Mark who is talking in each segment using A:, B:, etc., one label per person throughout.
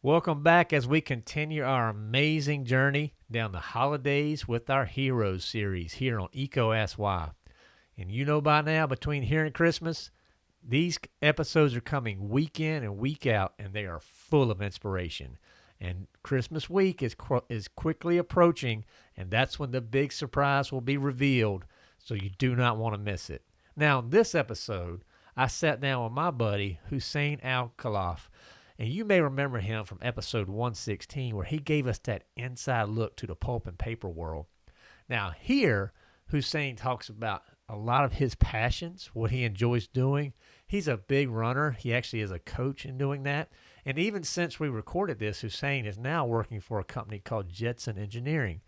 A: Welcome back as we continue our amazing journey down the holidays with our Heroes series here on EECO Ask Why. And you know by now, between here and Christmas, these episodes are coming week in and week out, and they are full of inspiration. And Christmas week is, qu- is quickly approaching, and that's when the big surprise will be revealed, so you do not want to miss it. Now, in this episode, I sat down with my buddy, Hussein Al Khalaf and you may remember him from episode 116, where he gave us that inside look to the pulp and paper world. Now, here, Hussein talks about a lot of his passions, what he enjoys doing. He's a big runner. He actually is a coach in doing that. And even since we recorded this, Hussein is now working for a company called Jetson Engineering.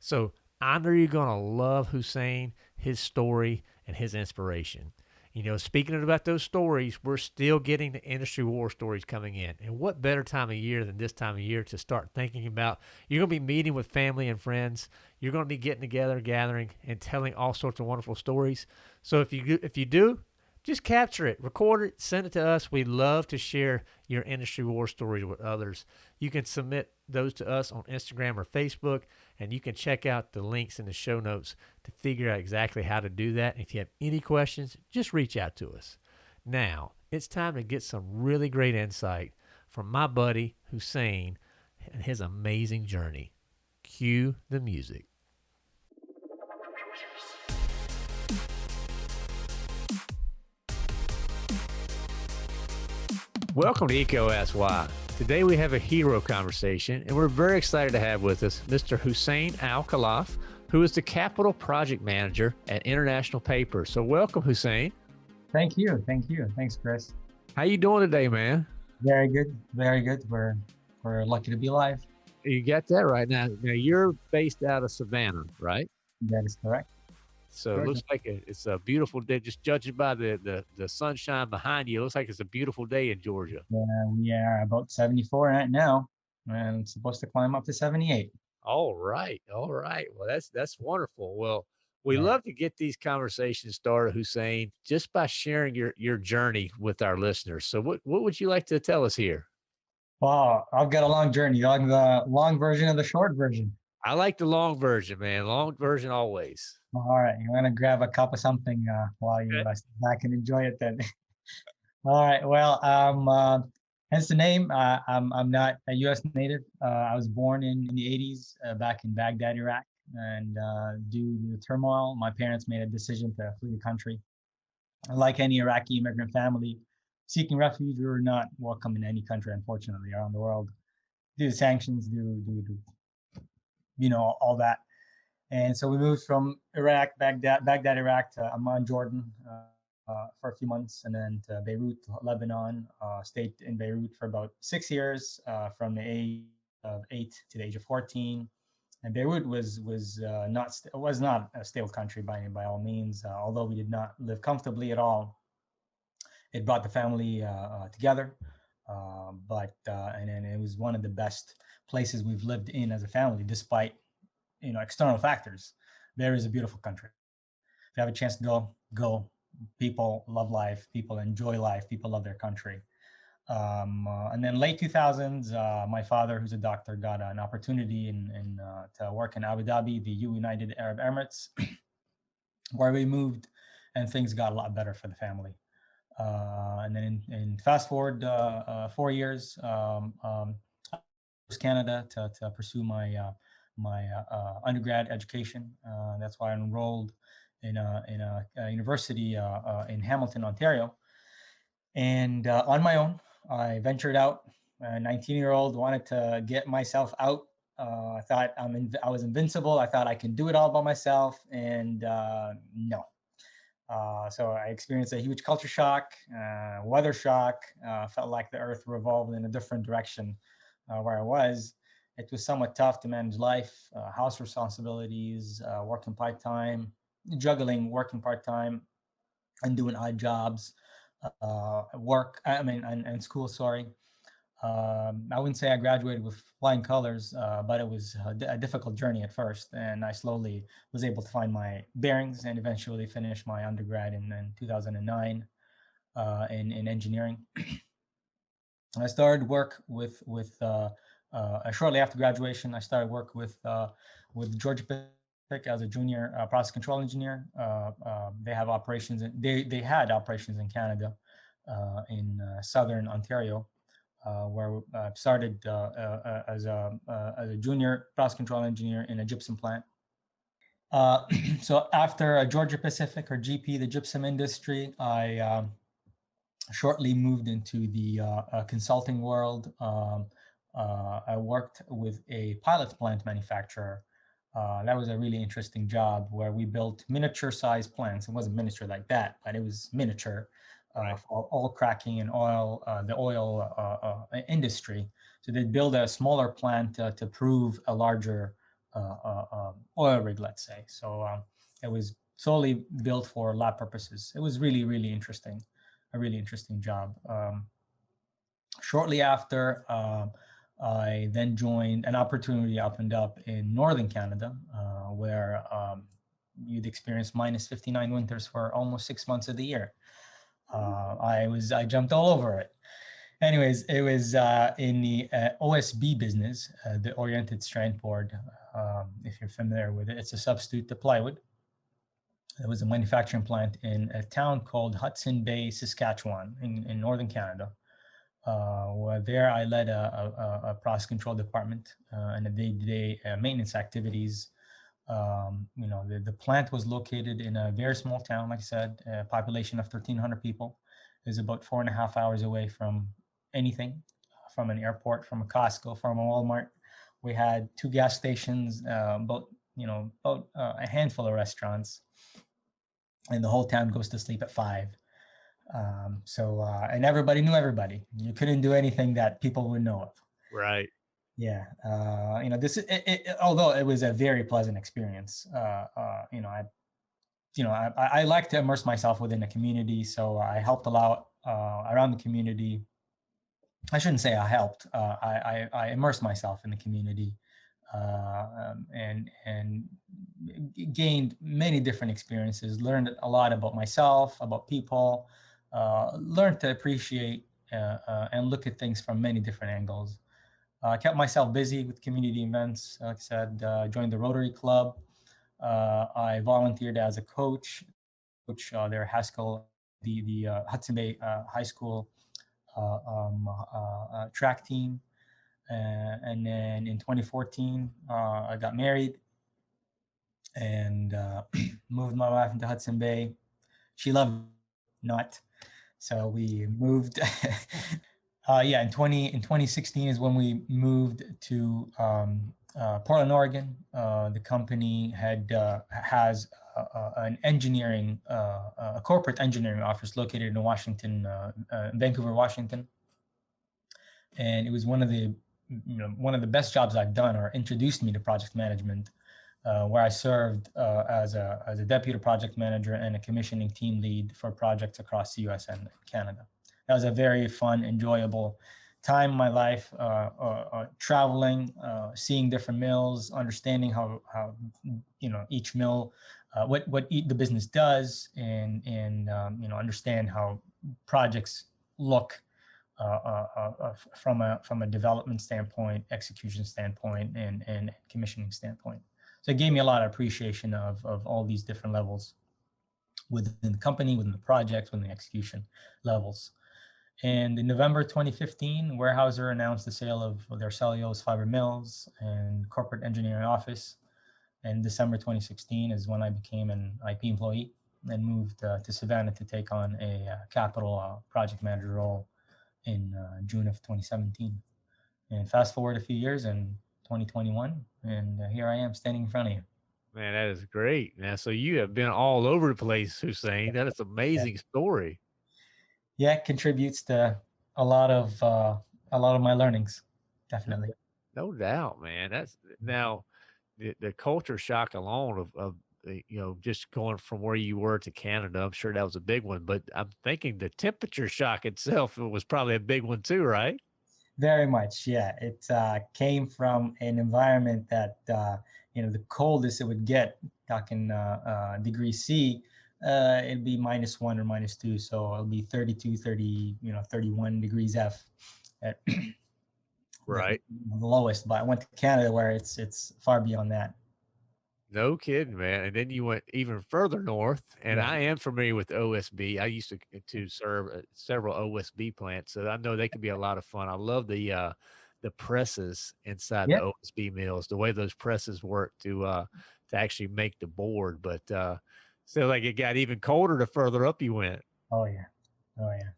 A: So I know you're going to love Hussein, his story, and his inspiration. You know, speaking about those stories, we're still getting the industry war stories coming in. And what better time of year than this time of year to start thinking about? You're going to be meeting with family and friends. You're going to be getting together, gathering, and telling all sorts of wonderful stories. So if you if you do, just capture it, record it, send it to us. We love to share your industry war stories with others. You can submit those to us on Instagram or Facebook, and you can check out the links in the show notes to figure out exactly how to do that. And If you have any questions, just reach out to us. Now, it's time to get some really great insight from my buddy Hussein and his amazing journey. Cue the music. Welcome to EECO Ask Why. Today we have a hero conversation, and we're very excited to have with us Mr. Hussein Al Khalaf, who is the capital project manager at International Paper. So welcome, Hussein.
B: Thank you. Thank you. Thanks, Chris.
A: How you doing today, man?
B: Very good. Very good. We're we're lucky to be alive.
A: You got that right now. Now you're based out of Savannah, right?
B: That is correct.
A: So it looks like it's a beautiful day. Just judging by the, the, the sunshine behind you, it looks like it's a beautiful day in Georgia.
B: Yeah, we are about 74 right now, and supposed to climb up to 78.
A: All right, all right. Well, that's that's wonderful. Well, we yeah. love to get these conversations started, Hussein, just by sharing your your journey with our listeners. So, what what would you like to tell us here?
B: Well, I've got a long journey. Like the long version of the short version?
A: I like the long version, man. Long version always.
B: All right, you're gonna grab a cup of something uh, while you uh, back and enjoy it then. All right. Well, um, uh, hence the name. Uh, I'm I'm not a U.S. native. Uh, I was born in, in the 80s uh, back in Baghdad, Iraq, and uh, due to the turmoil, my parents made a decision to flee the country. Like any Iraqi immigrant family seeking refuge, we were not welcome in any country, unfortunately, around the world due to sanctions, due, due to you know, all that. And so we moved from Iraq, Baghdad, Baghdad, Iraq to Amman, Jordan uh, uh, for a few months, and then to Beirut, Lebanon. Uh, stayed in Beirut for about six years, uh, from the age of eight to the age of 14. And Beirut was was uh, not was not a stable country by by all means. Uh, although we did not live comfortably at all, it brought the family together. But and, and it was one of the best places we've lived in as a family, despite you know external factors. There is a beautiful country. If you have a chance to go, go. People love life. People enjoy life. People love their country. Um, uh, and then late 2000s, uh, my father, who's a doctor, got an opportunity in, in uh, to work in Abu Dhabi, the United Arab Emirates, where we moved, and things got a lot better for the family. Uh, and then in, in fast forward uh, uh, four years, um, um, Canada to, to pursue my uh, my uh, uh, undergrad education. that's why I enrolled in a, in a, a university in Hamilton, Ontario. And on my own, I ventured out. A 19 year old wanted to get myself out. I thought I'm in, I was invincible. I thought I can do it all by myself, and no. Uh, so I experienced a huge culture shock, uh, weather shock, uh, felt like the earth revolved in a different direction uh, where I was, it was somewhat tough to manage life, uh, house responsibilities, working part time, juggling working part time, and doing odd jobs, work. I mean, and, and school. Sorry. Um, I wouldn't say I graduated with flying colors, uh, but it was a, a, difficult journey at first, and I slowly was able to find my bearings and eventually finish my undergrad in, in 2009 uh, in in engineering. I started work with with uh, uh, shortly after graduation. I started work with uh, with Georgia Pacific as a junior uh, process control engineer. Uh, uh, they have operations. In, they they had operations in Canada, in southern Ontario, where I started as a as a junior process control engineer in a gypsum plant. Uh, so after Georgia Pacific or GP, the gypsum industry, I um, shortly moved into the uh, uh, consulting world. Um, uh, I worked with a pilot plant manufacturer. Uh, that was a really interesting job where we built miniature sized plants. It wasn't miniature like that, but it was miniature uh, right. for oil cracking and oil, the oil industry. So they'd build a smaller plant to prove a larger um, oil rig, let's say. So um, it was solely built for lab purposes. It was really, really interesting a really interesting job. Um, shortly after, uh, I then joined an opportunity opened up in Northern Canada, uh, where um, you'd experience minus 59 winters for almost six months of the year. Uh, I was I jumped all over it. Anyways, it was uh, in the uh, OSB business, uh, the Oriented Strand Board. Um, if you're familiar with it, it's a substitute to plywood. There was a manufacturing plant in a town called Hudson Bay, Saskatchewan, in, in northern Canada. Uh, where there I led a, a, a process control department uh, and the day-to-day -day, maintenance activities. Um, you know, the, the plant was located in a very small town, like I said, a population of 1,300 people. Is about four and a half hours away from anything, from an airport, from a Costco, from a Walmart. We had two gas stations, uh, about you know, about uh, a handful of restaurants and the whole town goes to sleep at five. Um, so, uh, and everybody knew everybody. You couldn't do anything that people would know of.
A: Right.
B: Yeah. Uh, you know, this is, it, it, although it was a very pleasant experience, uh, uh, you know, I, you know, I, I like to immerse myself within the community. So I helped a lot uh, around the community. I shouldn't say I helped. Uh, I, I, I immersed myself in the community uh, um, and and gained many different experiences. Learned a lot about myself, about people. Learned to appreciate and look at things from many different angles. I kept myself busy with community events. Like I said, uh, joined the Rotary Club. Uh, I volunteered as a coach, coach their Haskell, the the Hudson Bay High School um, track team. Uh, and then in 2014, uh, I got married and uh, moved my wife into Hudson Bay. She loved not, so we moved. uh, yeah, in 20 in 2016 is when we moved to um, uh, Portland, Oregon. Uh, the company had has an engineering, a corporate engineering office located in Washington, Vancouver, Washington, and it was one of the you know, one of the best jobs I've done or introduced me to project management, uh, where I served uh, as, a, as a deputy project manager and a commissioning team lead for projects across the US and Canada. That was a very fun, enjoyable time in my life, uh, uh, uh traveling, uh, seeing different mills, understanding how, how you know, each mill, what, what the business does and, and um, you know, understand how projects look uh, uh, uh, from a from a development standpoint, execution standpoint, and and commissioning standpoint. So it gave me a lot of appreciation of of all these different levels within the company, within the project, within the execution levels. And in November 2015, Weyerhaeuser announced the sale of their cellulose fiber mills and corporate engineering office. And December 2016 is when I became an IP employee and moved uh, to Savannah to take on a uh, capital uh, project manager role in uh, June of 2017. And fast forward a few years in 2021, and uh, here I am standing in front of you.
A: Man, that is great. Now, so you have been all over the place, Hussein. That is amazing yeah. story.
B: Yeah, it contributes to a lot of uh, a lot of my learnings, definitely.
A: No doubt, man. That's now the, the culture shock alone of, of you know, just going from where you were to Canada, I'm sure that was a big one. But I'm thinking the temperature shock itself was probably a big one too, right?
B: Very much, yeah. It uh, came from an environment that uh, you know the coldest it would get, talking uh, uh degree C, uh, it'd be minus one or minus two, so it'll be 32, 30, you know, 31 degrees F. at
A: right
B: the lowest. But I went to Canada where it's it's far beyond that.
A: No kidding, man. And then you went even further north, and
B: Yeah.
A: I am familiar with OSB. I used to to serve uh, several OSB plants, so I know they can be a lot of fun. I love the uh, the presses inside
B: Yeah.
A: the OSB mills, the way those presses work to uh, to actually make the board. But uh, so like it got even colder the further up you went.
B: Oh yeah. Oh yeah.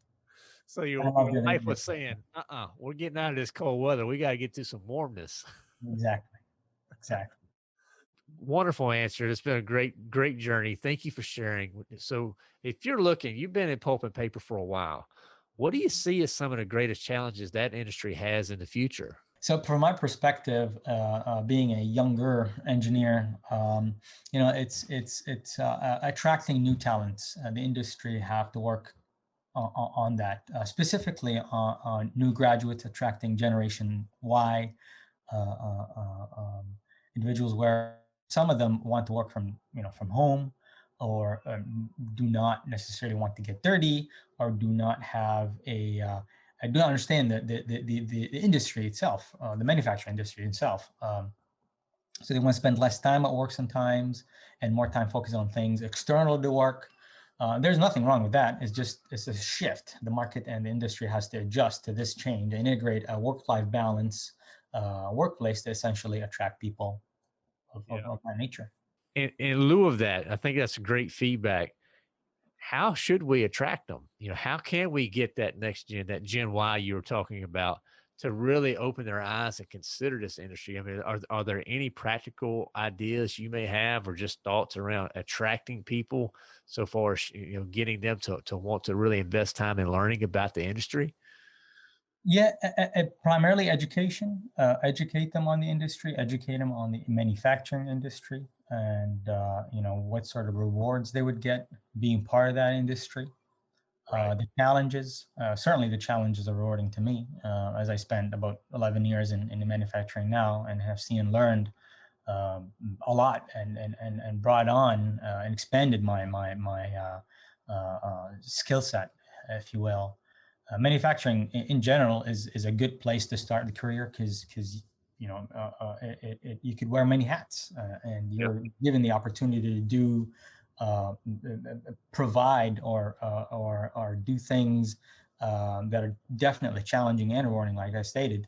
A: So your, wife was saying, "Uh-uh, we're getting out of this cold weather. We got to get to some warmness."
B: Exactly. Exactly.
A: wonderful answer. It's been a great, great journey. Thank you for sharing. So, if you're looking, you've been in pulp and paper for a while. What do you see as some of the greatest challenges that industry has in the future?
B: So, from my perspective, uh, uh, being a younger engineer, um, you know, it's it's it's uh, uh, attracting new talents. The industry have to work on, on that, uh, specifically on, on new graduates, attracting Generation Y uh, um, individuals, where some of them want to work from you know from home, or um, do not necessarily want to get dirty, or do not have a I do not understand the the the, the, the industry itself, uh, the manufacturing industry itself. Um, so they want to spend less time at work sometimes and more time focused on things external to work. Uh, there's nothing wrong with that. It's just it's a shift. The market and the industry has to adjust to this change and integrate a work-life balance uh, workplace to essentially attract people of, of, of that nature.
A: In, in lieu of that, I think that's great feedback. How should we attract them? You know, how can we get that next gen, that Gen Y you were talking about, to really open their eyes and consider this industry? I mean, are, are there any practical ideas you may have or just thoughts around attracting people so far as, you know, getting them to, to want to really invest time in learning about the industry?
B: Yeah, primarily education. Uh, educate them on the industry. Educate them on the manufacturing industry, and uh, you know what sort of rewards they would get being part of that industry. Uh, the challenges, uh, certainly the challenges are rewarding to me, uh, as I spent about 11 years in, in the manufacturing now and have seen and learned um, a lot and, and, and, and brought on uh, and expanded my, my, my uh, uh, uh, skill set, if you will. Uh, manufacturing in, in general is, is a good place to start the career because, because you know, uh, uh, it, it, you could wear many hats uh, and you're given the opportunity to do uh, provide or uh, or or do things um, that are definitely challenging and rewarding, like I stated.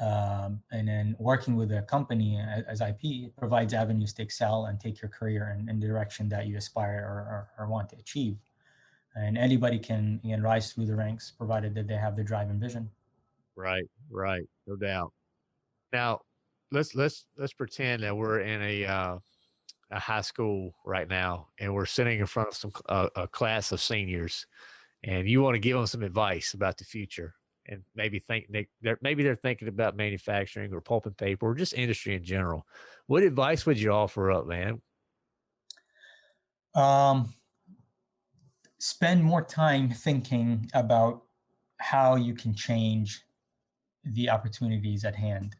B: Um, and then working with a company as, as IP provides avenues to excel and take your career in, in the direction that you aspire or, or, or want to achieve. And anybody can, can rise through the ranks, provided that they have the drive and vision.
A: Right, right, no doubt. Now, let's let's let's pretend that we're in a uh, a high school right now, and we're sitting in front of some uh, a class of seniors, and you want to give them some advice about the future, and maybe think they, they're maybe they're thinking about manufacturing or pulp and paper or just industry in general. What advice would you offer up, man?
B: Um, spend more time thinking about how you can change the opportunities at hand.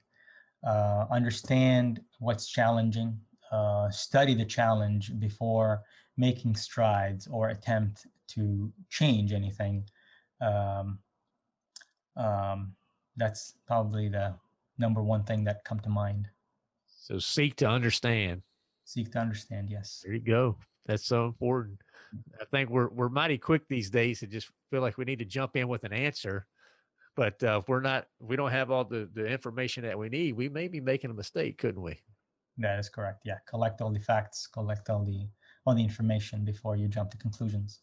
B: Uh, understand what's challenging, uh, study the challenge before making strides or attempt to change anything. Um, um, that's probably the number one thing that come to mind.
A: So seek to understand.
B: Seek to understand. Yes.
A: There you go. That's so important. I think we're we're mighty quick these days to just feel like we need to jump in with an answer. But uh, if we're not, if we don't have all the, the information that we need, we may be making a mistake, couldn't we?
B: That is correct. Yeah. Collect all the facts, collect all the all the information before you jump to conclusions.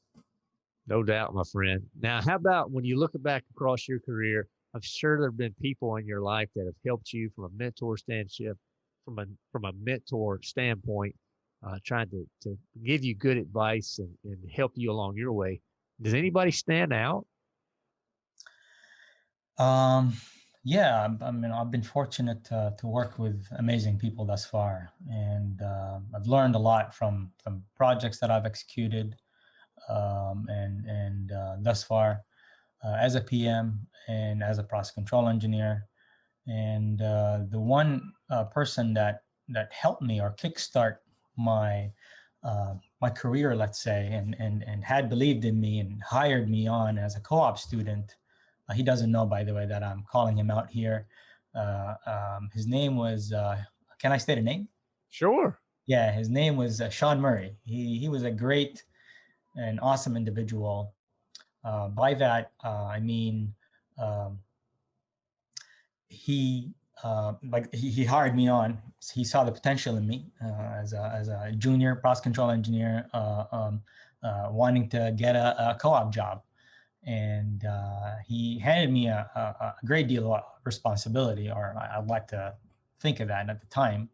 A: No doubt, my friend. Now, how about when you look back across your career? I'm sure there have been people in your life that have helped you from a mentor standship, from a from a mentor standpoint, uh, trying to to give you good advice and, and help you along your way. Does anybody stand out?
B: Um, yeah, I'm- mean, I've been fortunate to, to work with amazing people thus far, and uh, I've learned a lot from from projects that I've executed, um, and and uh, thus far, uh, as a PM and as a process control engineer, and uh, the one uh, person that that helped me or kickstart my uh, my career, let's say, and and and had believed in me and hired me on as a co-op student Uh, he doesn't know, by the way, that I'm calling him out here. Uh, um, his name was, uh, can I state a name?
A: Sure.
B: Yeah, his name was uh, Sean Murray. He, he was a great and awesome individual. Uh, by that, uh, I mean, um, he uh, like he, he, hired me on. He saw the potential in me uh, as a as a junior process control engineer, uh, um, uh, wanting to get a, a co-op job, and uh, he handed me a, a, a, great deal of responsibility, or I'd like to think of that at the time,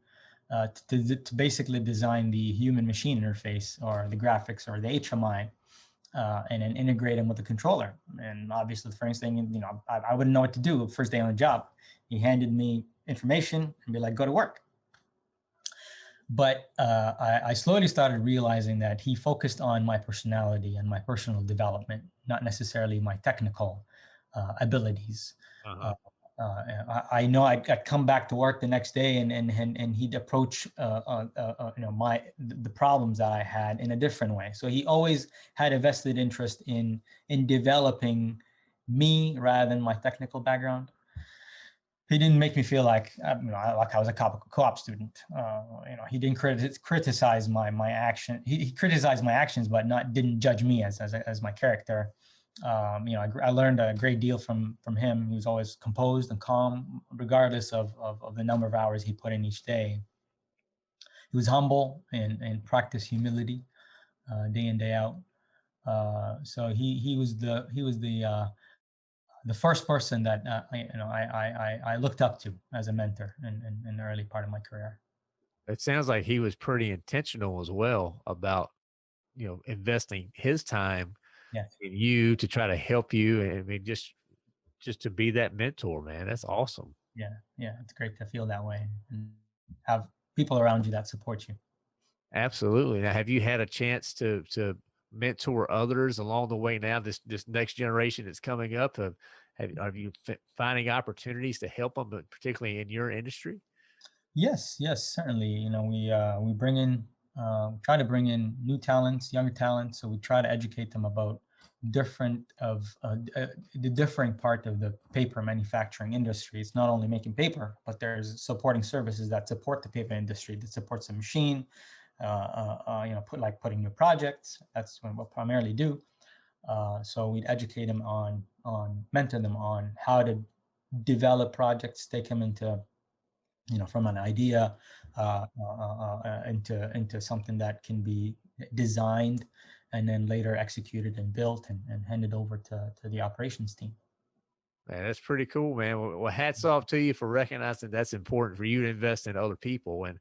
B: uh, to, to basically design the human-machine interface or the graphics or the HMI. and then integrate them with the controller. And obviously the first thing, you know, I, I wouldn't know what to do first day on the job he handed me information and be like, go to work. But uh, I, I, slowly started realizing that he focused on my personality and my personal development, not necessarily my technical uh, abilities. Uh -huh. Uh, I, I, know I'd, I'd, come back to work the next day and and and, and he'd approach uh, uh, you know my the problems that I had in a different way. So he always had a vested interest in in developing me rather than my technical background he didn't make me feel like you know like I was a co-op student. Uh, you know, he didn't criti criticize my my action. He, he, criticized my actions, but not didn't judge me as as, as my character. Um, you know, I, I, learned a great deal from from him. He was always composed and calm, regardless of of, of the number of hours he put in each day. He was humble and and practiced humility, uh, day in day out. Uh, so he he was the he was the uh, the first person that uh, I, you know I, I I looked up to as a mentor in, in, in the early part of my career.
A: It sounds like he was pretty intentional as well about you know investing his time
B: yes.
A: in you to try to help you. I mean, just just to be that mentor, man. That's awesome.
B: Yeah, yeah, it's great to feel that way and have people around you that support you.
A: Absolutely. Now, have you had a chance to to mentor others along the way now this this next generation that's coming up have, have, are you finding opportunities to help them but particularly in your industry?
B: Yes yes certainly you know we uh, we bring in uh, try to bring in new talents younger talents so we try to educate them about different of uh, uh, the differing part of the paper manufacturing industry. It's not only making paper but there's supporting services that support the paper industry that supports the machine uh, uh, uh, you know, put like putting new projects. That's what we'll primarily do. so we'd educate them on, on mentor them on how to develop projects, take them into, you know, from an idea uh, uh, uh, into into something that can be designed and then later executed and built and, and handed over to, to the operations team.
A: Man, that's pretty cool, man. Well, hats off to you for recognizing that's important for you to invest in other people. And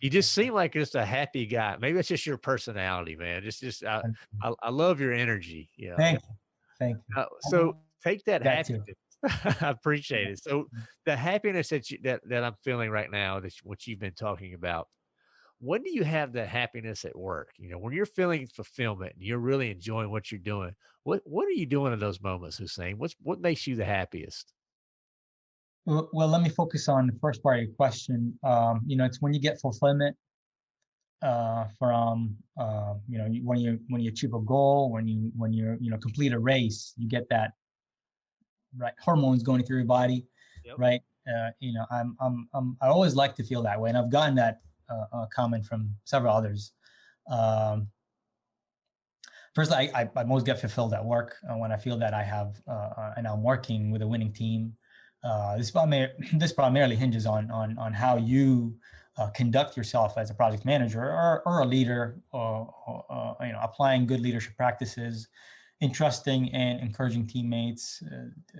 A: you just seem like just a happy guy. Maybe it's just your personality, man. Just, just, I, I, I love your energy. Yeah.
B: Thank you. Thank you.
A: Uh, so take that, that happiness. I appreciate it. So the happiness that you, that, that I'm feeling right now, that what you've been talking about, when do you have that happiness at work? You know, when you're feeling fulfillment and you're really enjoying what you're doing, what what are you doing in those moments, Hussein? What's what makes you the happiest?
B: Well, well let me focus on the first part of your question. Um, you know, it's when you get fulfillment uh, from uh, you know when you when you achieve a goal, when you when you you know complete a race, you get that right hormones going through your body, yep. right? Uh, you know, I'm, I'm I'm I always like to feel that way, and I've gotten that uh, comment from several others. Um, first, I, I, I, most get fulfilled at work uh, when I feel that I have uh, uh and I'm working with a winning team. Uh, this, primar this primarily hinges on on on how you uh, conduct yourself as a project manager or, or a leader, or, or you know, applying good leadership practices, entrusting and encouraging teammates.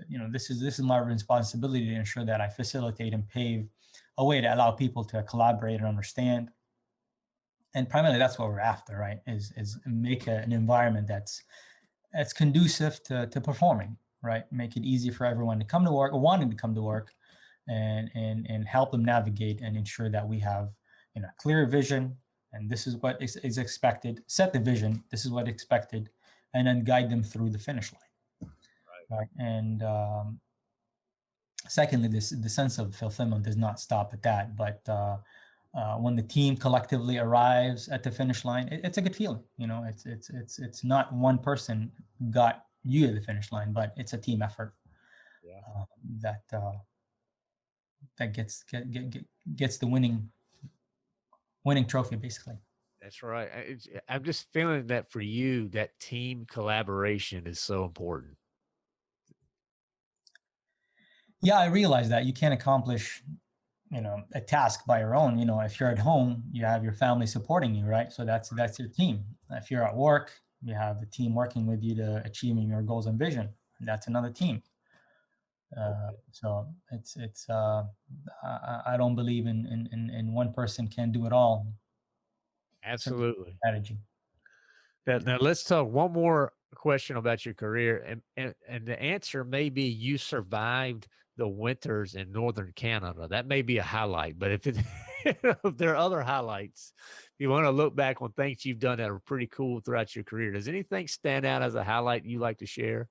B: you know, this is this is my responsibility to ensure that I facilitate and pave a way to allow people to collaborate and understand. And primarily that's what we're after, right? Is, is make a, an environment that's, that's conducive to, to performing, right? Make it easy for everyone to come to work or wanting to come to work and, and, and help them navigate and ensure that we have you know, clear vision and this is what is, is expected, set the vision, this is what expected, and then guide them through the finish line. Right. right? And um, secondly, this the sense of fulfillment does not stop at that, but uh, uh, when the team collectively arrives at the finish line, it, it's a good feeling. You know, it's it's it's it's not one person got you to the finish line, but it's a team effort. yeah. uh, that uh, that gets get, get, get, gets the winning winning trophy basically.
A: That's right. I'm just feeling that for you, that team collaboration is so important.
B: Yeah, I realize that you can't accomplish, you know, a task by your own. You know, if you're at home, you have your family supporting you, right? So that's that's your team. If you're at work, you have a team working with you to achieving your goals and vision. That's another team. Uh, so it's it's uh, I, I don't believe in, in in one person can do it all.
A: Absolutely.
B: Strategy.
A: Now, now let's talk one more question about your career, and, and and the answer may be you survived the winters in northern Canada. That may be a highlight, but if it if there are other highlights, if you want to look back on things you've done that are pretty cool throughout your career, does anything stand out as a highlight you like to share?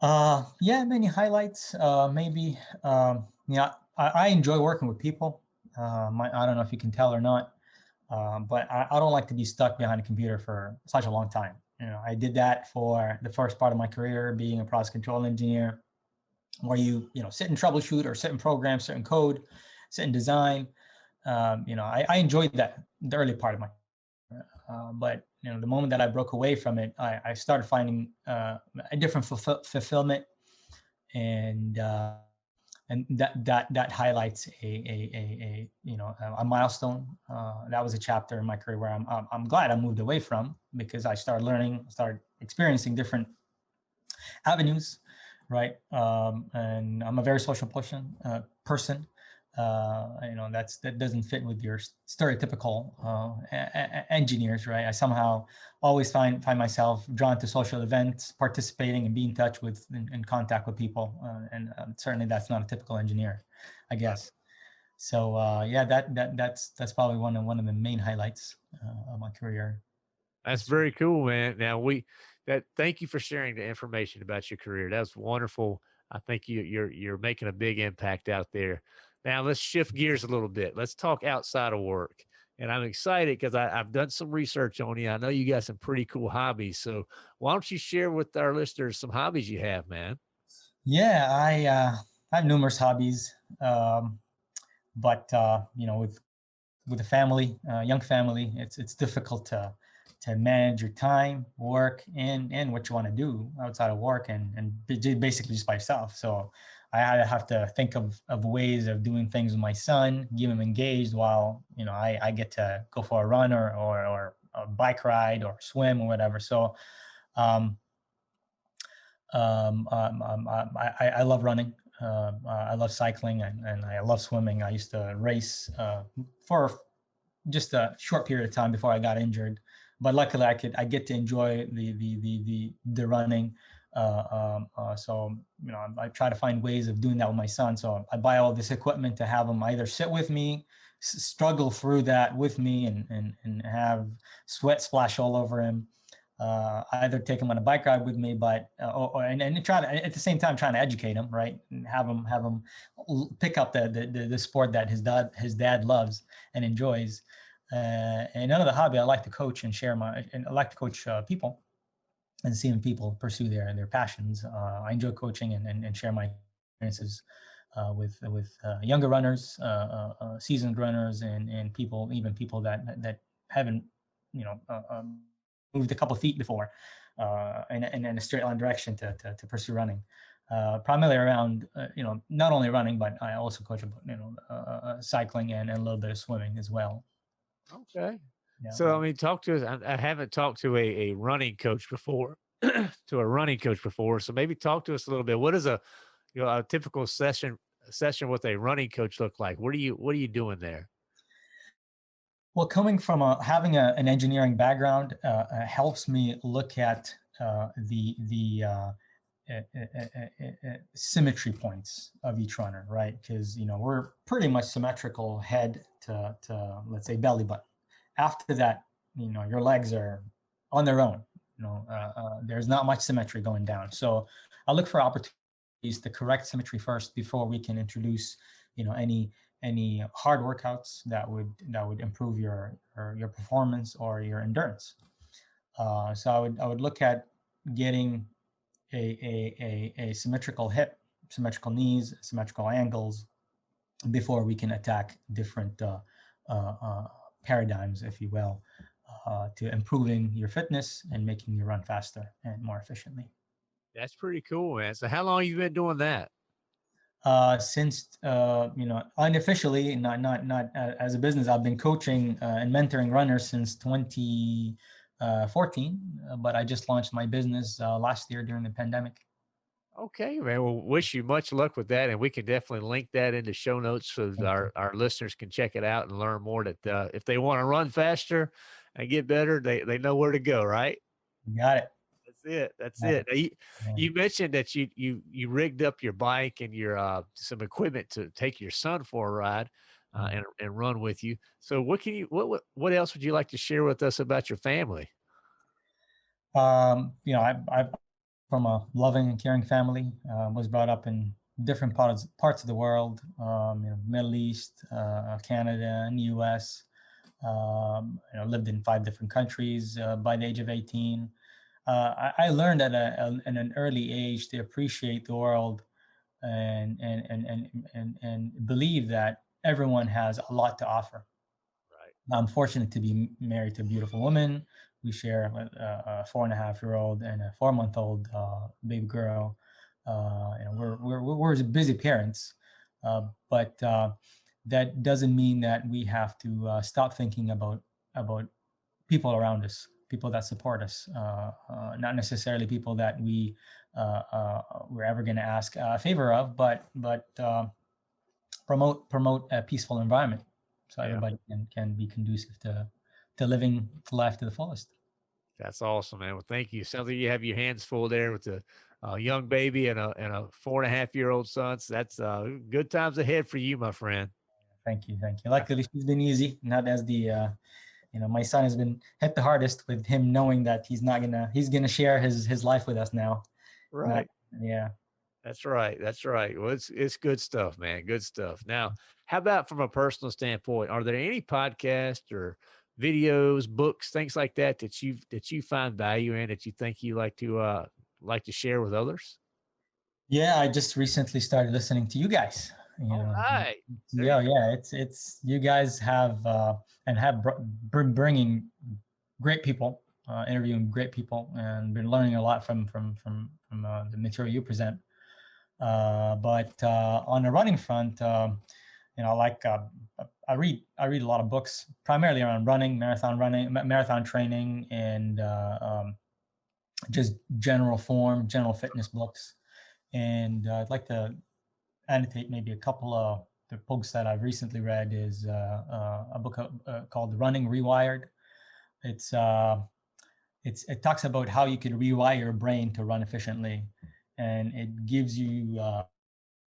B: Uh, yeah, many highlights. Uh, maybe, um, yeah, I, I enjoy working with people. Uh, my, I don't know if you can tell or not, um, but I, I don't like to be stuck behind a computer for such a long time. You know, I did that for the first part of my career, being a process control engineer, where you, you know, sit and troubleshoot or sit and program certain code, sit and design. Um, you know, I, I enjoyed that the early part of my, uh, but you know, the moment that I broke away from it, I, I started finding uh, a different fulfill fulfillment, and uh, and that that that highlights a a a, a you know a, milestone. Uh, that was a chapter in my career where I'm, I'm I'm glad I moved away from because I started learning, started experiencing different avenues, right? Um, and I'm a very social person. Uh, person, uh, you know, that's that doesn't fit with your stereotypical uh, engineers, right? I somehow always find find myself drawn to social events, participating and being in touch with in, in contact with people, uh, and um, certainly that's not a typical engineer, I guess. So uh, yeah, that that that's that's probably one of one of the main highlights uh, of my career.
A: That's very cool, man. Now we that thank you for sharing the information about your career. That's wonderful. I think you you're you're making a big impact out there. Now let's shift gears a little bit. Let's talk outside of work. And I'm excited because I've done some research on you. I know you got some pretty cool hobbies. So why don't you share with our listeners some hobbies you have, man?
B: Yeah, I, uh, have numerous hobbies, um, but uh, you know, with with a family, uh, young family, it's it's difficult to to manage your time, work, and and what you want to do outside of work, and and basically just by yourself. So I had to have to think of, of ways of doing things with my son, give him engaged while, you know, I, I get to go for a run or, or, or a bike ride or swim or whatever. So, um, um, um, um I, I love running. Uh, I love cycling and, and I love swimming. I used to race uh, for just a short period of time before I got injured, but luckily I could I get to enjoy the the the the, the running. Uh, um, uh, so, you know, I, I, try to find ways of doing that with my son. So I buy all this equipment to have him either sit with me, struggle through that with me and, and, and have sweat splash all over him. Uh, either take him on a bike ride with me, but uh, or, and, and try to at the same time trying to educate him, right? And have him have him pick up the the, the sport that his dad his dad loves and enjoys. Uh, and another hobby I like to coach and share my and I like to coach uh, people and seeing people pursue their their passions. Uh, I enjoy coaching and, and, and share my experiences uh, with with uh, younger runners, uh, uh, uh, seasoned runners, and and people even people that that haven't you know um, moved a couple feet before in, in, in a straight line direction to to, to pursue running. primarily around you know not only running but I also coach you know cycling and, and a little bit of swimming as well.
A: Okay, yeah. So I mean, talk to us. I, I haven't talked to a, a running coach before, to a running coach before. So maybe talk to us a little bit. What is a you know a typical session session with a running coach look like? What are you What are you doing there?
B: Well, coming from a, having a, an engineering background uh, uh, helps me look at uh, the the uh, symmetry points of each runner, right? Because you know we're pretty much symmetrical head to, to let's say belly button after that, you know, your legs are on their own. You know, uh, uh, there's not much symmetry going down. So I look for opportunities to correct symmetry first before we can introduce, you know, any any hard workouts that would that would improve your your, your performance or your endurance. Uh, so I would I would look at getting a, a, a, symmetrical hip, symmetrical knees, symmetrical angles before we can attack different uh, uh, uh paradigms, if you will, uh, to improving your fitness and making you run faster and more efficiently.
A: That's pretty cool, man. So how long you been doing that?
B: Uh, since, uh, you know, unofficially, not, not, not uh, as a business, I've been coaching and mentoring runners since 20, uh, 14, uh, but I just launched my business uh, last year during the pandemic.
A: Okay, man. Well, wish you much luck with that, and we can definitely link that into show notes so that our, our listeners can check it out and learn more. That uh, if they want to run faster and get better, they they know where to go. Right?
B: Got it.
A: That's it. That's it. You, you, mentioned that you you you rigged up your bike and your uh, some equipment to take your son for a ride. Uh, and, and run with you. So what can you what, what else would you like to share with us about your family?
B: Um, you know, I, I from a loving and caring family. Uh, was brought up in different parts parts of the world, um, you know, Middle East, uh, Canada, and U.S. Um, you know, lived in five different countries uh, by the age of 18. Uh, I, I, learned at, a, at an early age to appreciate the world and and and and and, and believe that everyone has a lot to offer.
A: Right.
B: I'm fortunate to be married to a beautiful woman we share a, a four and a half year old and a four month old uh, baby girl. Uh, you know, we're, we're, we're busy parents, uh, but uh, that doesn't mean that we have to uh, stop thinking about, about people around us, people that support us, uh, not necessarily people that we, we're ever going to ask a favor of, but, but promote, promote a peaceful environment so yeah. everybody can, can be conducive to to living life to the fullest.
A: That's awesome, man. Well, thank you. Sounds like you have your hands full there with a, a young baby and a and a four and a half year old son. So that's uh, good times ahead for you, my friend.
B: Thank you, thank you. Luckily, she's been easy, not as the, uh, you know, my son has been hit the hardest with him knowing that he's not gonna he's gonna share his his life with us now.
A: Right.
B: Not, yeah.
A: That's right. That's right. Well, it's it's good stuff, man. Good stuff. Now, how about from a personal standpoint? Are there any podcasts or videos, books, things like that that you that you find value in that you think you like to uh like to share with others?
B: Yeah, I just recently started listening to you guys. You
A: All know, right.
B: Yeah, yeah. It's it's you guys have uh, and have br- bringing great people, uh, interviewing great people, and been learning a lot from from from from uh, the material you present. Uh, but uh, on the running front, um, you know, like uh, I read I read a lot of books, primarily around running, marathon running, marathon training, and uh, um, just general form, general fitness books. And uh, I'd like to annotate maybe a couple of the books that I've recently read. Is uh, a book called Running Rewired. It's it's it talks about how you can rewire your brain to run efficiently, and it gives you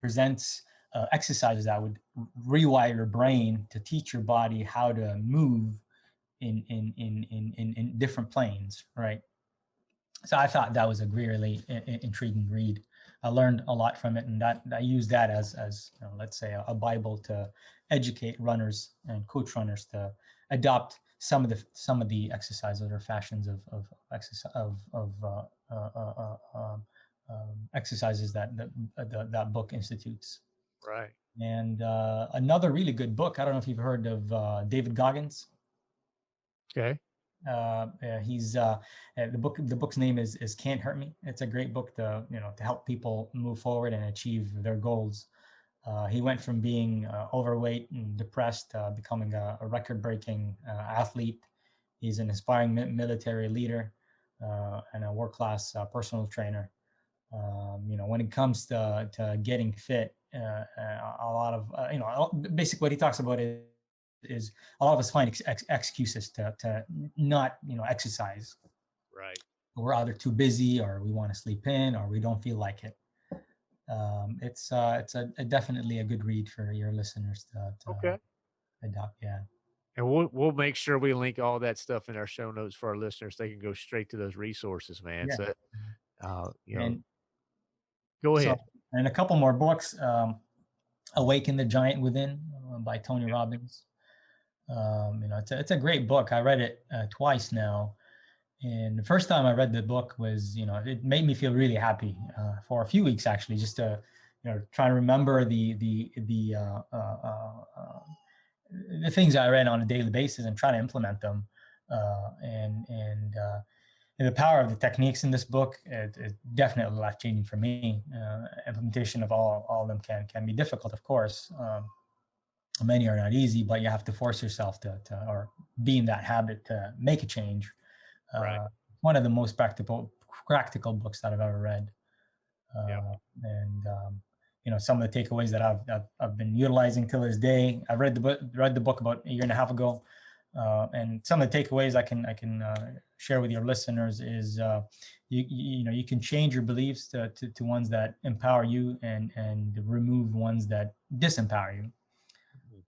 B: presents uh, exercises that would rewire your brain to teach your body how to move in in in in in, in different planes, right? So I thought that was a really intriguing read. I learned a lot from it, and that I use that as as you know, let's say a, a, bible to educate runners and coach runners to adopt some of the some of the exercises or fashions of of exercise of of uh, uh, uh, uh um, exercises that that, that that book institutes.
A: Right.
B: And uh, another really good book. I don't know if you've heard of uh, David Goggins.
A: Okay.
B: Uh, he's uh, uh, the book. The book's name is is Can't Hurt Me. It's a great book to you know to help people move forward and achieve their goals. Uh, he went from being uh, overweight and depressed, uh, becoming a, a record-breaking uh, athlete. He's an inspiring mi military leader uh, and a world-class uh, personal trainer. Um, you know, when it comes to to getting fit, uh, uh, a lot of uh, you know basically what he talks about is is a lot of us find ex ex excuses to to not you know exercise
A: right
B: we're either too busy or we want to sleep in or we don't feel like it um, it's uh it's a, a, definitely a good read for your listeners to, to
A: okay
B: adopt yeah
A: and we'll we'll make sure we link all that stuff in our show notes for our listeners. They can go straight to those resources, man. Yeah. So, uh, you know, and go ahead. So,
B: and a couple more books. Um, Awaken the Giant Within uh, by Tony Robbins. Um, you know, it's a, it's a great book. I read it uh, twice now, and the first time I read the book was, you know, it made me feel really happy uh, for a few weeks actually, just to, you know, try to remember the the the uh, uh, uh, the things I read on a daily basis and try to implement them. Uh, and and and the power of the techniques in this book is definitely life changing for me. implementation of all all of them can can be difficult, of course. Um, many are not easy, but you have to force yourself to, to or be in that habit to make a change.
A: Right.
B: Uh, one of the most practical practical books that I've ever read. Uh,
A: Yep.
B: And um, you know some of the takeaways that I've, I've I've been utilizing till this day. I read the book read the book about a year and a half ago, uh, and some of the takeaways I can I can uh, share with your listeners is uh, you you know you can change your beliefs to, to to ones that empower you and and remove ones that disempower you.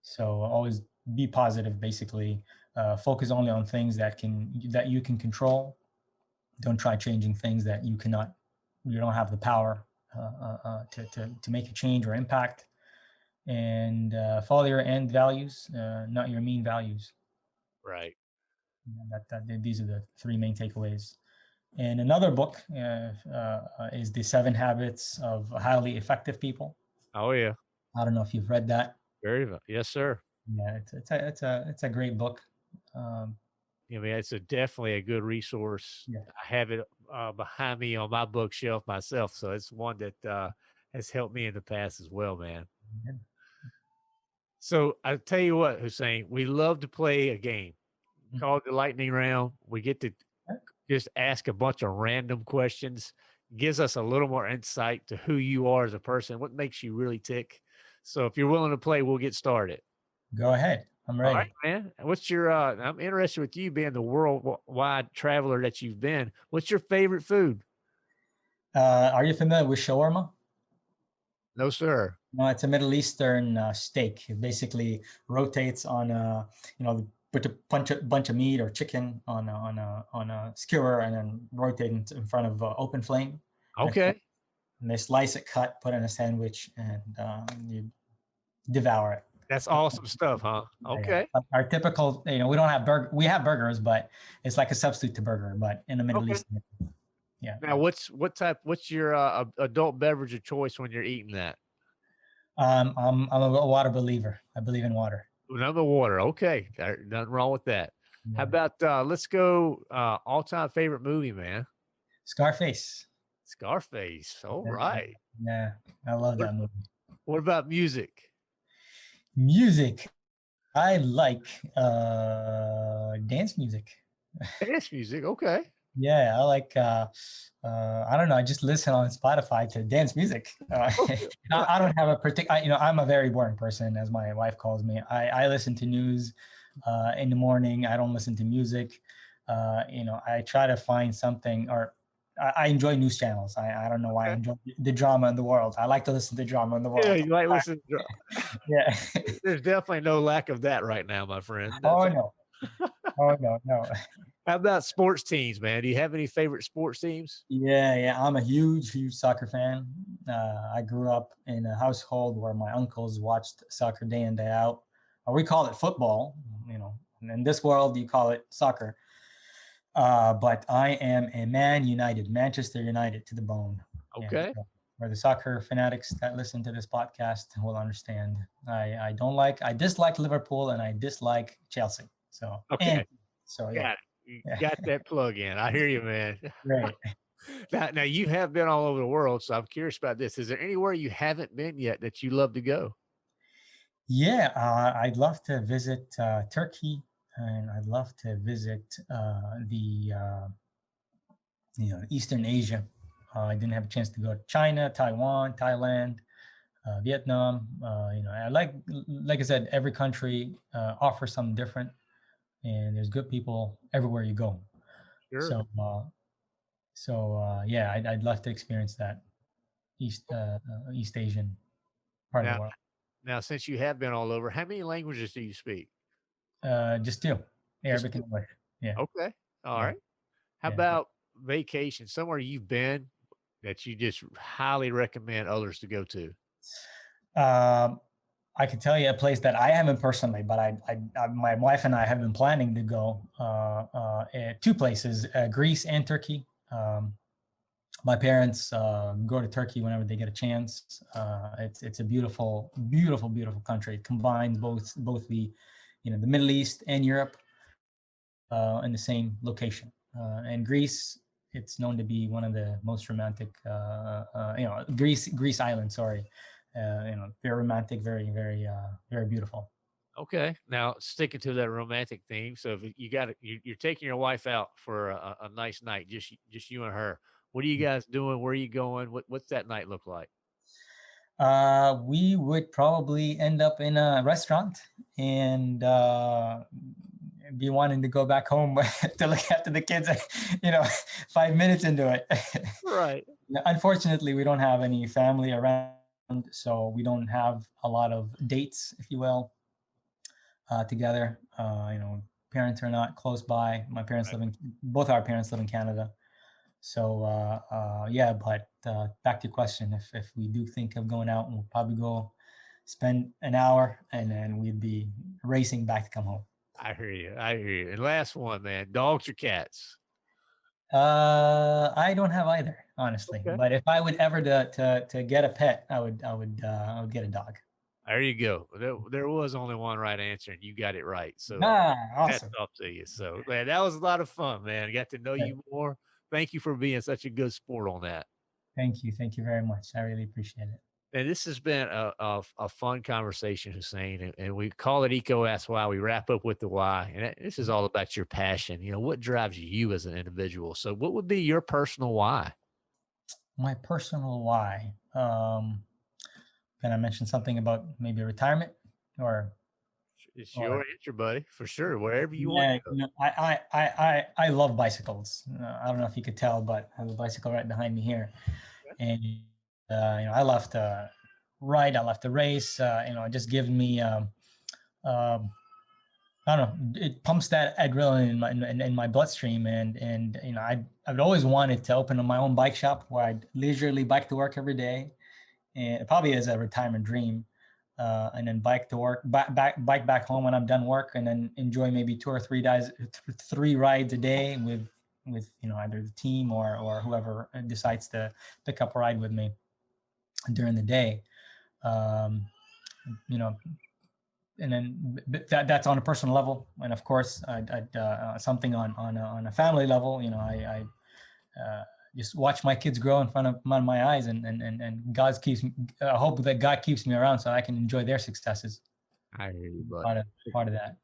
B: So always be positive, basically. Uh, focus only on things that can that you can control. Don't try changing things that you cannot, you don't have the power uh, uh, uh to, to, to make a change or impact. And uh, follow your end values, not your mean values.
A: Right.
B: That, that these are the three main takeaways. And another book is the Seven Habits of Highly Effective People.
A: Oh yeah.
B: I don't know if you've read that.
A: Very well. Yes, sir.
B: Yeah, it's it's a it's a it's a great book. Um,
A: I mean, it's a definitely a good resource.
B: Yeah.
A: I have it uh, behind me on my bookshelf myself, so it's one that uh, has helped me in the past as well, man.
B: Yeah.
A: So I tell you what, Hussein, we love to play a game. Called the lightning round. We get to just ask a bunch of random questions. Gives us a little more insight to who you are as a person, what makes you really tick. So if you're willing to play, we'll get started.
B: Go ahead. I'm ready.
A: All right, man. What's your? uh I'm interested with you being the worldwide traveler that you've been. What's your favorite food?
B: Uh, are you familiar with shawarma?
A: No, sir.
B: No, it's a Middle Eastern uh, steak. It basically rotates on a, you know, put a bunch of bunch of meat or chicken on a, on a on a skewer and then rotate it in front of uh, open flame.
A: Okay.
B: And they slice it, cut, put in a sandwich, and um, you devour it.
A: That's awesome stuff, huh? Okay.
B: Our, our typical, you know, we don't have burger. We have burgers, but it's like a substitute to burger. But in the Middle
A: Okay.
B: East, yeah.
A: Now, what's what type? What's your uh, adult beverage of choice when you're eating that?
B: Um, I'm I'm a water believer. I believe in water.
A: Another water. Okay, there- nothing wrong with that.
B: Yeah.
A: How about uh, let's go uh, all time favorite movie, man?
B: Scarface?
A: Scarface. All
B: Yeah.
A: right.
B: Yeah, I love that movie.
A: What about music?
B: Music. I like uh dance music.
A: Dance music. Okay.
B: Yeah, I like uh uh I don't know, I just listen on Spotify to dance music. Uh, I, I don't have a particular you know, I'm a very boring person as my wife calls me. I I listen to news uh in the morning. I don't listen to music. Uh you know, I try to find something or I, I enjoy news channels. I, I don't know why I enjoy the drama in the world. I like to listen to drama in the world.
A: Yeah, you might listen. To, dra-
B: Yeah.
A: there's definitely no lack of that right now, my friend.
B: oh no. Oh no, no.
A: How about sports teams, man? Do you have any favorite sports teams?
B: Yeah, yeah, I'm a huge, huge soccer fan. Uh, I grew up in a household where my uncles watched soccer day in, day out. Uh, we call it football, you know. And in this world, you call it soccer. Uh, but I am a Man United, Manchester United to the bone.
A: Okay.
B: so for the soccer fanatics that listen to this podcast will understand. I, I don't like, I dislike Liverpool and I dislike Chelsea. So,
A: Okay.
B: and- so yeah.
A: You got that plug in. I hear you, man.
B: great.
A: Now, now you have been all over the world, so I'm curious about this. Is there anywhere you haven't been yet that you love to go?
B: Yeah, uh, I'd love to visit uh, Turkey, and I'd love to visit uh, the uh, you know Eastern Asia. Uh, I didn't have a chance to go to China, Taiwan, Thailand, uh, Vietnam. Uh, you know, I like like I said, every country uh, offers something different, and there's good people everywhere you go.
A: Sure.
B: So, uh, so uh, yeah, I'd, I'd love to experience that East uh, uh, East Asian part of
A: Now-
B: the world.
A: now, since you have been all over, how many languages do you speak?
B: Uh, just two, Arabic
A: two.
B: and English. Yeah.
A: Okay. All
B: Yeah.
A: right. How
B: Yeah.
A: about vacation? Somewhere you've been that you just highly recommend others to go to?
B: Um, I could tell you a place that I haven't personally, but I, I, I my wife and I have been planning to go uh, uh, eh, two places, uh, Greece and Turkey. Um, my parents uh, go to Turkey whenever they get a chance. Uh, it's it's a beautiful, beautiful, beautiful country. It combines both both the, you know, the Middle East and Europe uh, in the same location. and Greece, it's known to be one of the most romantic, you know, Greece Greece island. Sorry, uh, you know, very romantic, very, very, uh, very beautiful.
A: Okay. Now sticking to that romantic theme. So if you got you, you're taking your wife out for a, a nice night, just just you and her. What are you mm. guys doing? Where are you going? What what's that night look like?
B: Uh, we would probably end up in a restaurant and uh, be wanting to go back home to look after the kids. You know, five minutes into it.
A: Right.
B: Unfortunately, we don't have any family around so we don't have a lot of dates, if you will, uh, together. Uh, you know, parents are not close by. My parents right. live in both our parents live in Canada. So uh, uh yeah, but uh, back to your question, if if we do think of going out, we'll probably go spend an hour and then we'd be racing back to come home.
A: I hear you. I hear you. And last one, man, dogs or cats?
B: Uh, I don't have either, honestly. Okay. But if I would ever to, to to get a pet, I would I would uh, I would get a dog.
A: There you go. There, there was only one right answer, and you got it right. So
B: ah, awesome. hats
A: off to you. So man, that was a lot of fun, man. I got to know you more. Thank you for being such a good sport on that.
B: Thank you. Thank you very much. I really appreciate it.
A: And this has been a, a, a fun conversation, Hussein, and, and, we call it EECO Ask Why. We wrap up with the why, and this is all about your passion. You know, what drives you as an individual? So, what would be your personal why?
B: My personal why. Um, can I mention something about maybe retirement or?
A: It's your or, answer, buddy, for sure. Wherever you yeah, want.
B: You know, I, I, I, I love bicycles. Uh, I don't know if you could tell, but I have a bicycle right behind me here, and uh, you know, I left to ride, I left to race. Uh, you know, it just gives me, um, um, I don't know, it pumps that adrenaline in my in, in, my bloodstream, and and you know, I I've always wanted to open my own bike shop where I'd leisurely bike to work every day, and it probably is a retirement dream. Uh, and then bike to work, back, back, bike back home when I'm done work, and then enjoy maybe two or three days, th- three rides a day with with you know either the team or or whoever decides to pick up a ride with me during the day. Um, you know, and then that that's on a personal level, and of course, I, I, uh, something on on a, on a family level. You know, I, I uh, just watch my kids grow in front of my eyes, and and and and God keeps. Me, I hope that God keeps me around so I can enjoy their successes.
A: I hear you.
B: Part of part of that.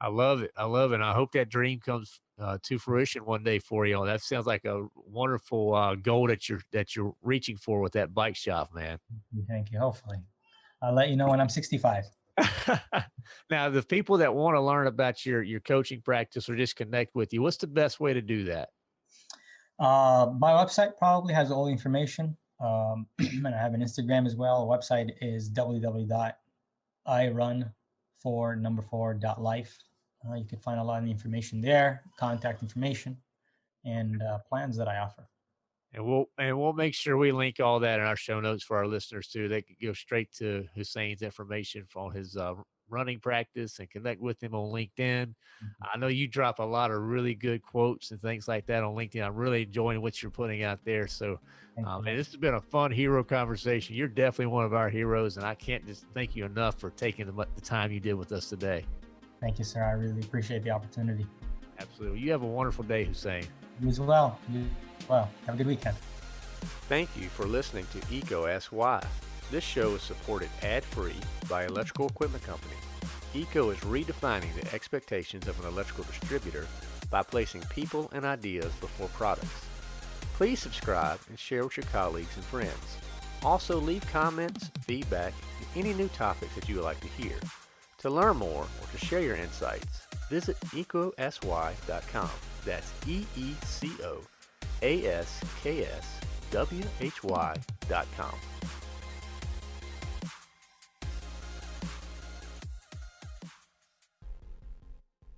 A: I love it. I love it. I hope that dream comes uh, to fruition one day for you. That sounds like a wonderful uh, goal that you're that you're reaching for with that bike shop, man.
B: Thank you. Hopefully, I'll let you know when I'm 65.
A: now, the people that want to learn about your your coaching practice or just connect with you, what's the best way to do that?
B: Uh, my website probably has all the information, um, and I have an Instagram as well. The website is www.irun for number four dot life. Uh, you can find a lot of the information there, contact information, and uh, plans that I offer.
A: And we'll and we'll make sure we link all that in our show notes for our listeners too. They can go straight to Hussein's information on his uh, running practice and connect with him on LinkedIn. Mm-hmm. I know you drop a lot of really good quotes and things like that on LinkedIn. I'm really enjoying what you're putting out there. So, um, and this has been a fun hero conversation. You're definitely one of our heroes, and I can't just thank you enough for taking the, the time you did with us today.
B: Thank you, sir. I really appreciate the opportunity.
A: Absolutely. You have a wonderful day, Hussein.
B: You as well. You well. Have a good weekend.
A: Thank you for listening to EECO Ask Why. This show is supported ad-free by Electrical Equipment Company. EECO is redefining the expectations of an electrical distributor by placing people and ideas before products. Please subscribe and share with your colleagues and friends. Also leave comments, feedback, and any new topics that you would like to hear. To learn more or to share your insights, visit eecoaskwhy.com. That's E-E-C-O-A-S-K-S-W-H-Y.com.